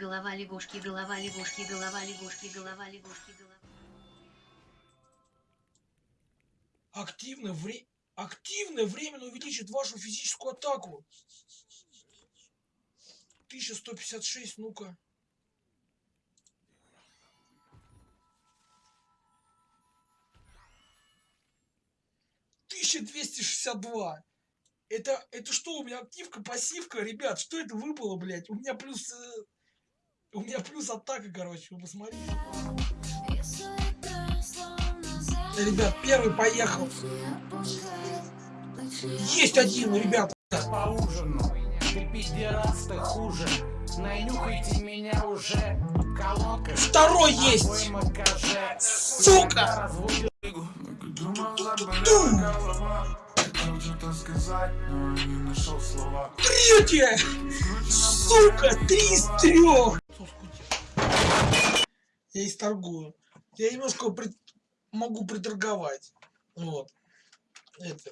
голова лягушки, голова лягушки, голова лягушки, голова лягушки, голова. Активно, вре... Активно временно увеличит вашу физическую атаку. 1156, ну-ка. Тысяча двести шестьдесят два. Это, это что, у меня активка, пассивка, ребят, что это выпало, блядь? У меня плюс... э, у меня плюс атака, короче, вы посмотрите. Ребят, первый поехал. Есть один, ребят. по ужину Ты пидерас, ты хуже Нанюхайте меня уже Колонка Второй есть. Сука! Третья! Сука, три из трех! Я исторгую. Я немножко прит- могу приторговать. Вот. Это.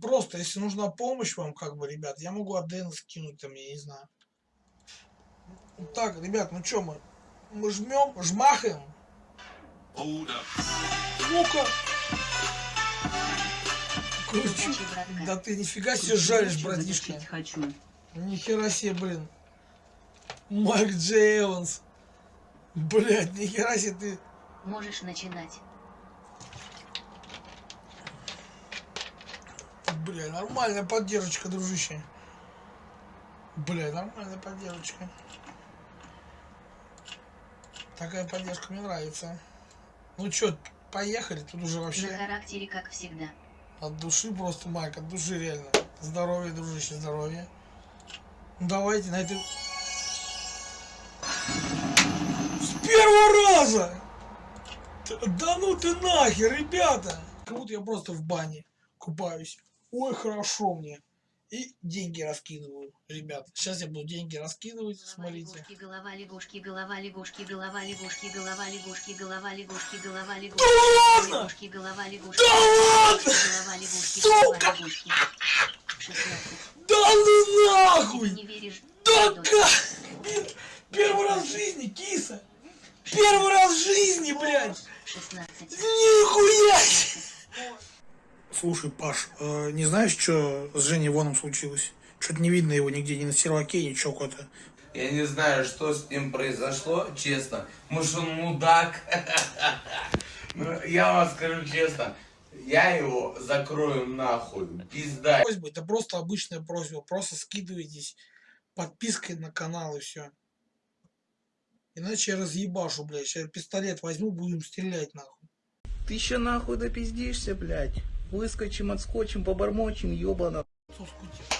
Просто, если нужна помощь вам, как бы, ребят, я могу АДН скинуть там, я не знаю. Так, ребят, ну чё мы? Мы жмем, жмахаем. Ну-ка. Кручу. Да ты нифига себе жаришь, братишка. хочу. Нихера себе, блин. Майк Джей Эванс. Блять, нихера себе ты. Можешь начинать. Бля, нормальная поддержка, дружище. Бля, нормальная поддержка. Такая поддержка мне нравится. Ну чё, поехали, тут уже На вообще характере, как всегда. от души просто, Майк, от души реально. Здоровье, дружище, здоровье. Ну давайте на этой... С первого раза! Да ну ты нахер, ребята! Как будто я просто в бане купаюсь. Ой, хорошо мне. И деньги раскидываю, ребят. Сейчас я буду деньги раскидывать, смотрите. Голова лягушки, голова лягушки, голова лягушки, голова лягушки, голова лягушки, голова лягушки, ладно? лягушки, голова лягушки, Да ладно? голова лягушки, Сука! голова лягушки. 16. Да ну нахуй! не веришь? Да как? Первый раз в жизни, киса! Первый раз в жизни, блядь! 16. Нихуя! Слушай, Паш, э, не знаешь, что с Женей Воном случилось? Что-то не видно его нигде, ни на серваке, ничего куда-то. Я не знаю, что с ним произошло, честно. Может, он мудак? Ну, я вам скажу честно, я его закрою нахуй. Пизда. Просьба, это просто обычная просьба, просто скидывайтесь подпиской на канал и все. Иначе я разъебашу, блядь. Сейчас пистолет возьму, будем стрелять нахуй. Ты еще нахуй допиздишься, блядь. Выскочим, отскочим, побормочем, ёбана. Скутил?